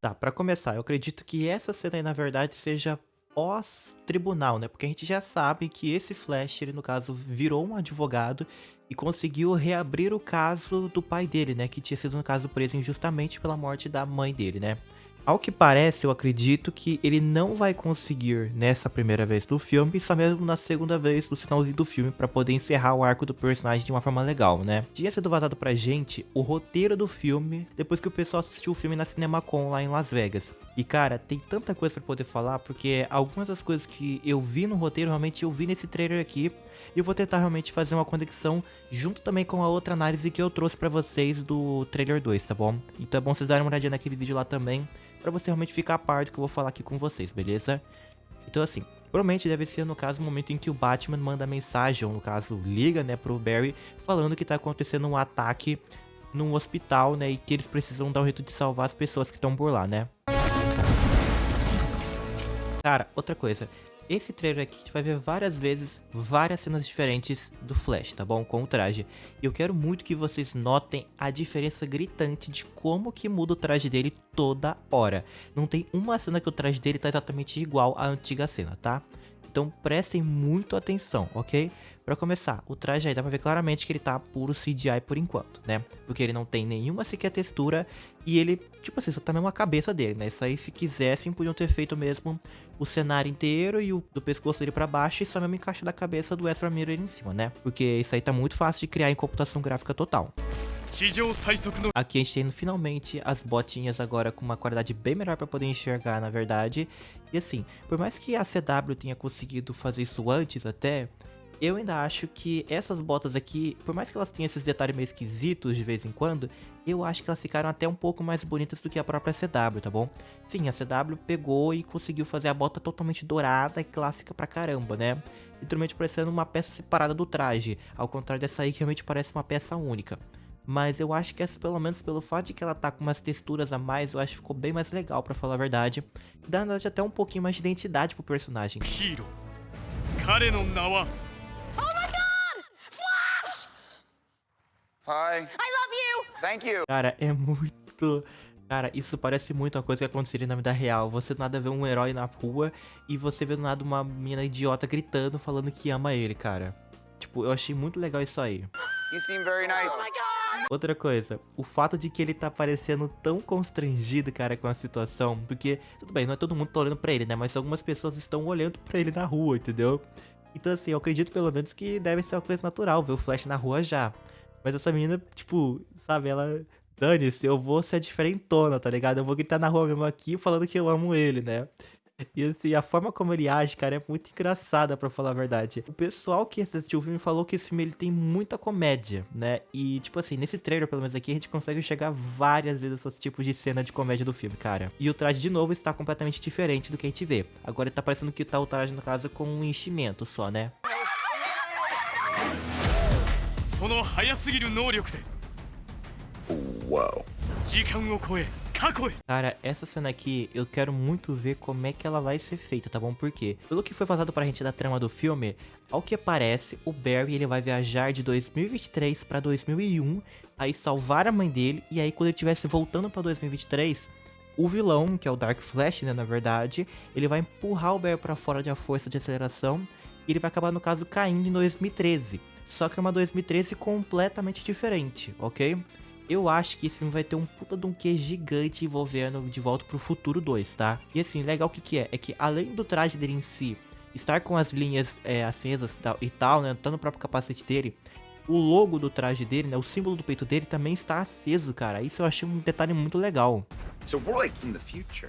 Tá, pra começar, eu acredito que essa cena aí, na verdade, seja pós-tribunal, né? Porque a gente já sabe que esse Flash, ele no caso, virou um advogado e conseguiu reabrir o caso do pai dele, né? Que tinha sido, no caso, preso injustamente pela morte da mãe dele, né? Ao que parece, eu acredito que ele não vai conseguir nessa primeira vez do filme, só mesmo na segunda vez do finalzinho do filme, para poder encerrar o arco do personagem de uma forma legal, né? Tinha sido vazado pra gente o roteiro do filme, depois que o pessoal assistiu o filme na CinemaCon lá em Las Vegas. E cara, tem tanta coisa para poder falar, porque algumas das coisas que eu vi no roteiro, realmente eu vi nesse trailer aqui, e eu vou tentar realmente fazer uma conexão junto também com a outra análise que eu trouxe para vocês do trailer 2, tá bom? Então é bom vocês darem uma olhadinha naquele vídeo lá também, para você realmente ficar a par do que eu vou falar aqui com vocês, beleza? Então assim, provavelmente deve ser no caso o momento em que o Batman manda mensagem, ou no caso liga, né, pro Barry, falando que tá acontecendo um ataque num hospital, né, e que eles precisam dar um jeito de salvar as pessoas que estão por lá, né? Cara, outra coisa, esse trailer aqui a gente vai ver várias vezes, várias cenas diferentes do Flash, tá bom? Com o traje. E eu quero muito que vocês notem a diferença gritante de como que muda o traje dele toda hora. Não tem uma cena que o traje dele tá exatamente igual à antiga cena, tá? Então prestem muito atenção, ok? Pra começar, o traje aí dá pra ver claramente que ele tá puro CGI por enquanto, né? Porque ele não tem nenhuma sequer textura e ele, tipo assim, só tá mesmo a cabeça dele, né? Isso aí, se quisessem, podiam ter feito mesmo o cenário inteiro e o do pescoço dele pra baixo e só mesmo encaixa da cabeça do Ezra Miller em cima, né? Porque isso aí tá muito fácil de criar em computação gráfica total. Aqui a gente tem finalmente as botinhas agora com uma qualidade bem melhor para poder enxergar, na verdade. E assim, por mais que a CW tenha conseguido fazer isso antes até, eu ainda acho que essas botas aqui, por mais que elas tenham esses detalhes meio esquisitos de vez em quando, eu acho que elas ficaram até um pouco mais bonitas do que a própria CW, tá bom? Sim, a CW pegou e conseguiu fazer a bota totalmente dourada e clássica pra caramba, né? Literalmente parecendo uma peça separada do traje, ao contrário dessa aí que realmente parece uma peça única. Mas eu acho que essa, pelo menos pelo fato de que ela tá com umas texturas a mais, eu acho que ficou bem mais legal, pra falar a verdade. Dá, na verdade, até um pouquinho mais de identidade pro personagem. Hiro. Hi. I love you. Thank you. Cara, é muito... Cara, isso parece muito uma coisa que aconteceria na vida real. Você do nada vê um herói na rua e você vê do nada uma menina idiota gritando, falando que ama ele, cara. Tipo, eu achei muito legal isso aí. You seem very nice. Oh Outra coisa, o fato de que ele tá parecendo tão constrangido, cara, com a situação, porque, tudo bem, não é todo mundo tá olhando pra ele, né, mas algumas pessoas estão olhando pra ele na rua, entendeu? Então, assim, eu acredito pelo menos que deve ser uma coisa natural ver o Flash na rua já. Mas essa menina, tipo, sabe, ela. Dane-se, eu vou ser diferentona, tá ligado? Eu vou gritar na rua mesmo aqui falando que eu amo ele, né? E assim, a forma como ele age, cara, é muito engraçada, pra falar a verdade. O pessoal que assistiu o filme falou que esse filme ele tem muita comédia, né? E, tipo assim, nesse trailer, pelo menos aqui, a gente consegue enxergar várias vezes esses tipos de cena de comédia do filme, cara. E o traje, de novo, está completamente diferente do que a gente vê. Agora tá parecendo que tá o traje, no caso, com um enchimento só, né? その速すぎる能力で Uau. Cara, essa cena aqui, eu quero muito ver como é que ela vai ser feita, tá bom? Porque, pelo que foi vazado pra gente da trama do filme, ao que parece, o Barry ele vai viajar de 2023 pra 2001, aí salvar a mãe dele, e aí quando ele estivesse voltando pra 2023, o vilão, que é o Dark Flash, né, na verdade, ele vai empurrar o Barry pra fora de a força de aceleração, e ele vai acabar, no caso, caindo em 2013 só que é uma 2013 completamente diferente, ok? Eu acho que esse filme vai ter um puta de um que gigante envolvendo De Volta pro Futuro 2, tá? E assim, legal o que que é? É que além do traje dele em si estar com as linhas é, acesas e tal, né? Tá no próprio capacete dele, o logo do traje dele, né, o símbolo do peito dele também está aceso, cara. Isso eu achei um detalhe muito legal. So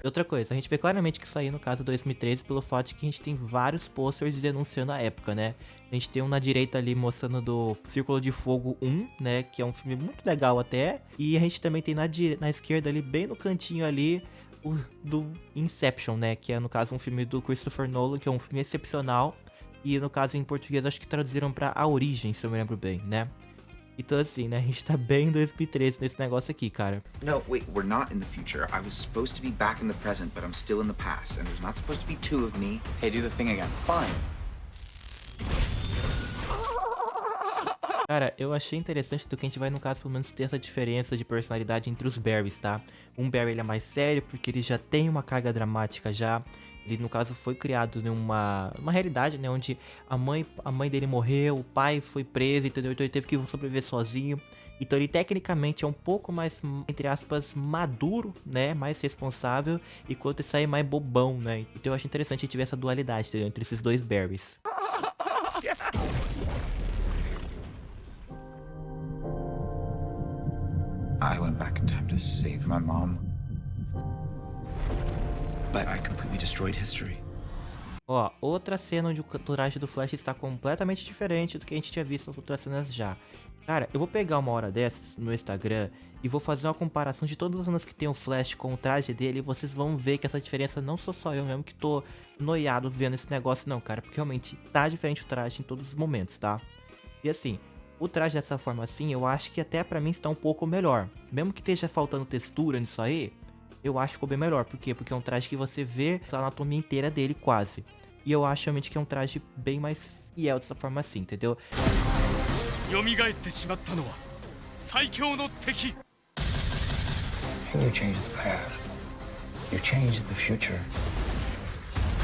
Outra coisa, a gente vê claramente que saiu no caso 2013 pelo fato de que a gente tem vários posters denunciando a época, né? A gente tem um na direita ali mostrando do Círculo de Fogo 1, né? Que é um filme muito legal até. E a gente também tem na, na esquerda ali, bem no cantinho ali, o do Inception, né? Que é no caso um filme do Christopher Nolan, que é um filme excepcional. E no caso em português acho que traduziram pra A Origem, se eu me lembro bem, né? Então assim, né, a gente tá bem em 2013 nesse negócio aqui, cara. No, wait, we're not in the future. I was supposed to be back in the present, but I'm still in the past. And there's not supposed to be two of me. Hey, do the thing again. Fine. Cara, eu achei interessante do que a gente vai, no caso, pelo menos ter essa diferença de personalidade entre os Barrys, tá? Um Barry ele é mais sério, porque ele já tem uma carga dramática já. Ele, no caso, foi criado numa uma realidade, né? Onde a mãe, a mãe dele morreu, o pai foi preso, entendeu? Então ele teve que sobreviver sozinho. Então ele tecnicamente é um pouco mais, entre aspas, maduro, né? Mais responsável, enquanto esse aí é mais bobão, né? Então eu acho interessante a gente ver essa dualidade, entendeu? Entre esses dois Barrys. I went back in time to save my mom. But I completely destroyed history. Ó, outra cena onde o traje do Flash está completamente diferente do que a gente tinha visto nas outras cenas já. Cara, eu vou pegar uma hora dessas no Instagram e vou fazer uma comparação de todas as cenas que tem o Flash com o traje dele e vocês vão ver que essa diferença não sou só eu mesmo que tô noiado vendo esse negócio não, cara, porque realmente tá diferente o traje em todos os momentos, tá? E assim, o traje dessa forma assim, eu acho que até pra mim está um pouco melhor. Mesmo que esteja faltando textura nisso aí, eu acho que ficou bem melhor. Por quê? Porque é um traje que você vê a anatomia inteira dele, quase. E eu acho realmente que é um traje bem mais fiel dessa forma assim, entendeu? You changed the past. You changed the future.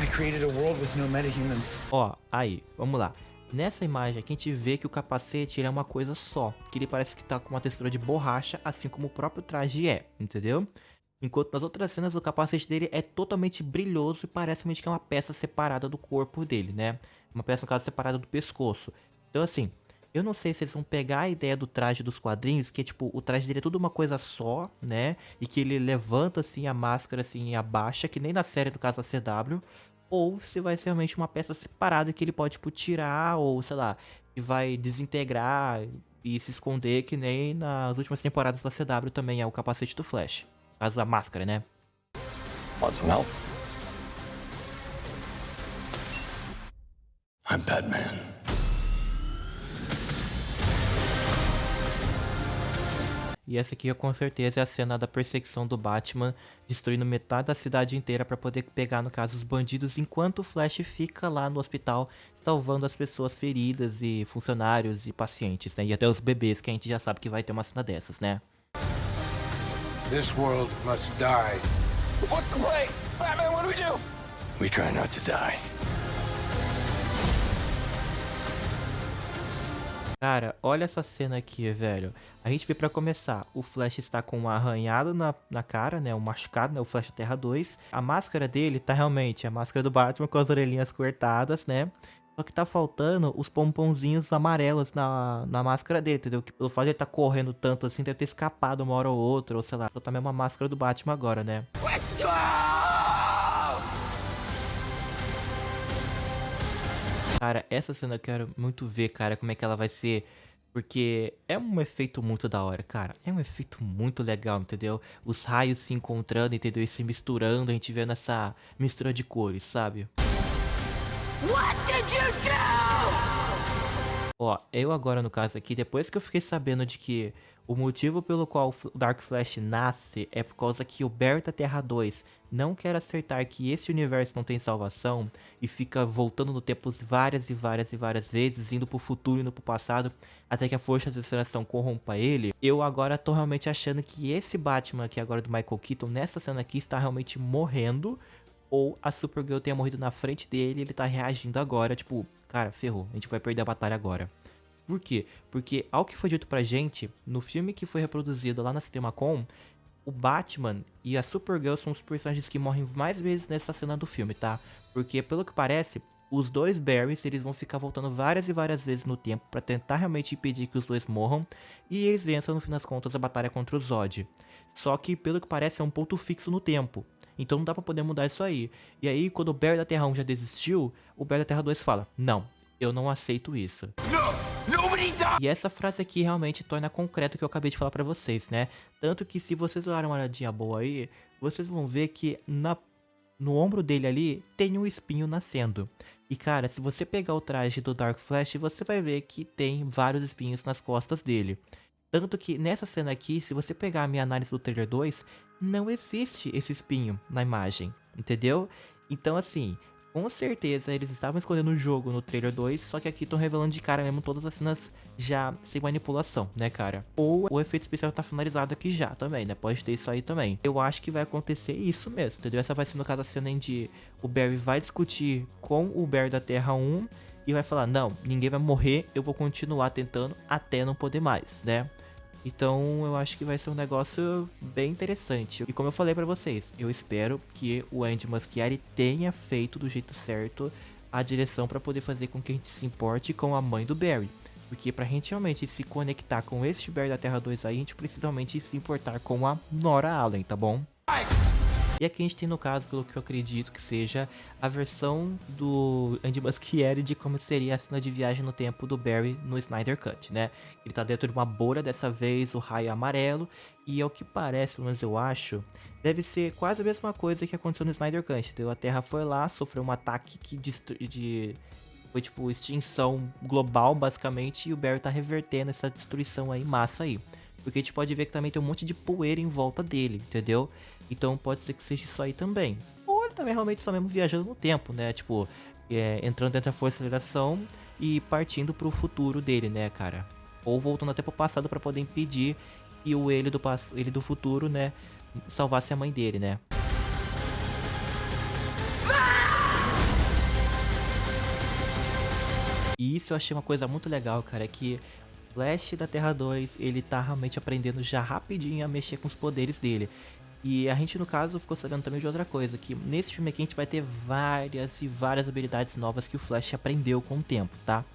I created a world with no metahumans. Ó, aí, vamos lá. Nessa imagem aqui a gente vê que o capacete ele é uma coisa só, que ele parece que tá com uma textura de borracha, assim como o próprio traje é, entendeu? Enquanto nas outras cenas o capacete dele é totalmente brilhoso e parece realmente que é uma peça separada do corpo dele, né? Uma peça, no caso, separada do pescoço. Então assim, eu não sei se eles vão pegar a ideia do traje dos quadrinhos, que é tipo, o traje dele é tudo uma coisa só, né? E que ele levanta assim a máscara assim e abaixa, que nem na série do caso da CW. Ou se vai ser realmente uma peça separada que ele pode, tipo, tirar, ou sei lá, que vai desintegrar e se esconder, que nem nas últimas temporadas da CW também é o capacete do Flash. Caso a máscara, né? Want some help? I'm Batman. E essa aqui com certeza é a cena da perseguição do Batman, destruindo metade da cidade inteira para poder pegar, no caso, os bandidos, enquanto o Flash fica lá no hospital salvando as pessoas feridas e funcionários e pacientes, né? E até os bebês, que a gente já sabe que vai ter uma cena dessas, né? This world must die. What's the play? Batman, what do we do? We try not to die. Cara, olha essa cena aqui, velho. A gente vê pra começar, o Flash está com um arranhado na, na cara, né? Um machucado, né? O Flash Terra 2. A máscara dele tá realmente a máscara do Batman com as orelhinhas cortadas, né? Só que tá faltando os pomponzinhos amarelos na, na máscara dele, entendeu? Que pelo fato de ele tá correndo tanto assim, deve ter escapado uma hora ou outra, ou sei lá. Só tá mesmo a máscara do Batman agora, né? Cara, essa cena eu quero muito ver, cara, como é que ela vai ser. Porque é um efeito muito da hora, cara. É um efeito muito legal, entendeu? Os raios se encontrando, entendeu? E se misturando, a gente vendo essa mistura de cores, sabe? What did you do? Ó, eu agora no caso aqui, depois que eu fiquei sabendo de que o motivo pelo qual o Dark Flash nasce é por causa que o Berta Terra 2 não quer acertar que esse universo não tem salvação e fica voltando no tempo várias e várias e várias vezes, indo pro futuro e indo pro passado, até que a força de aceleração corrompa ele, eu agora tô realmente achando que esse Batman aqui agora do Michael Keaton, nessa cena aqui, está realmente morrendo, ou a Supergirl tenha morrido na frente dele e ele tá reagindo agora, tipo, cara, ferrou, a gente vai perder a batalha agora. Por quê? Porque, ao que foi dito pra gente, no filme que foi reproduzido lá na CinemaCon, o Batman e a Supergirl são os personagens que morrem mais vezes nessa cena do filme, tá? Porque, pelo que parece, os dois Barrys, eles vão ficar voltando várias e várias vezes no tempo para tentar realmente impedir que os dois morram, e eles vençam no fim das contas a batalha contra o Zod. Só que, pelo que parece, é um ponto fixo no tempo. Então não dá pra poder mudar isso aí. E aí, quando o Barry da Terra 1 já desistiu, o Barry da Terra 2 fala, não, eu não aceito isso. E essa frase aqui realmente torna concreto o que eu acabei de falar pra vocês, né? Tanto que se vocês olharem uma olhadinha boa aí, vocês vão ver que na, no ombro dele ali tem um espinho nascendo. E cara, se você pegar o traje do Dark Flash, você vai ver que tem vários espinhos nas costas dele. Tanto que nessa cena aqui, se você pegar a minha análise do trailer 2, não existe esse espinho na imagem, entendeu? Então assim, Com certeza eles estavam escondendo o jogo no trailer 2, só que aqui estão revelando de cara mesmo todas as cenas já sem manipulação, né, cara? Ou o efeito especial tá finalizado aqui já também, né? Pode ter isso aí também. Eu acho que vai acontecer isso mesmo, entendeu? Essa vai ser no caso a cena em que o Barry vai discutir com o Barry da Terra 1 e vai falar: Não, ninguém vai morrer, eu vou continuar tentando até não poder mais, né? Então eu acho que vai ser um negócio bem interessante. E como eu falei para vocês, eu espero que o Andy Muschietti tenha feito do jeito certo a direção para poder fazer com que a gente se importe com a mãe do Barry. Porque pra gente realmente se conectar com este Barry da Terra 2 aí, a gente precisa realmente se importar com a Nora Allen, tá bom? E aqui a gente tem no caso, pelo que eu acredito que seja, a versão do Andy Muschietti de como seria a cena de viagem no tempo do Barry no Snyder Cut, né? Ele tá dentro de uma bolha dessa vez, o raio é amarelo, e ao que parece, pelo menos eu acho, deve ser quase a mesma coisa que aconteceu no Snyder Cut, entendeu? A Terra foi lá, sofreu um ataque que de foi tipo extinção global basicamente e o Barry tá revertendo essa destruição aí massa aí. Porque a gente pode ver que também tem um monte de poeira em volta dele, entendeu? Então pode ser que seja isso aí também. Ou ele também realmente só mesmo viajando no tempo, né? Tipo, é, entrando dentro da força de aceleração e partindo pro futuro dele, né, cara? Ou voltando até pro passado para poder impedir que o ele do, ele do futuro, né, salvasse a mãe dele, né? E isso eu achei uma coisa muito legal, cara, que Flash da Terra 2, ele tá realmente aprendendo já rapidinho a mexer com os poderes dele. E a gente, no caso, ficou sabendo também de outra coisa, que nesse filme aqui a gente vai ter várias e várias habilidades novas que o Flash aprendeu com o tempo, tá?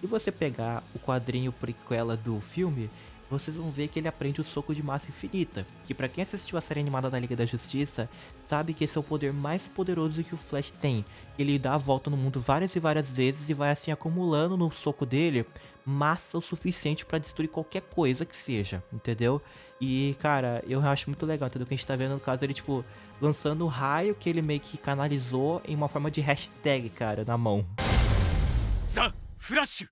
Se você pegar o quadrinho prequela do filme, vocês vão ver que ele aprende o soco de massa infinita, que para quem assistiu a série animada da Liga da Justiça, sabe que esse é o poder mais poderoso que o Flash tem. Ele dá a volta no mundo várias e várias vezes e vai assim acumulando no soco dele massa o suficiente para destruir qualquer coisa que seja, entendeu? E cara, eu acho muito legal, entendeu? Que a gente tá vendo no caso ele tipo lançando o raio que ele meio que canalizou em uma forma de hashtag, cara, na mão. Flash!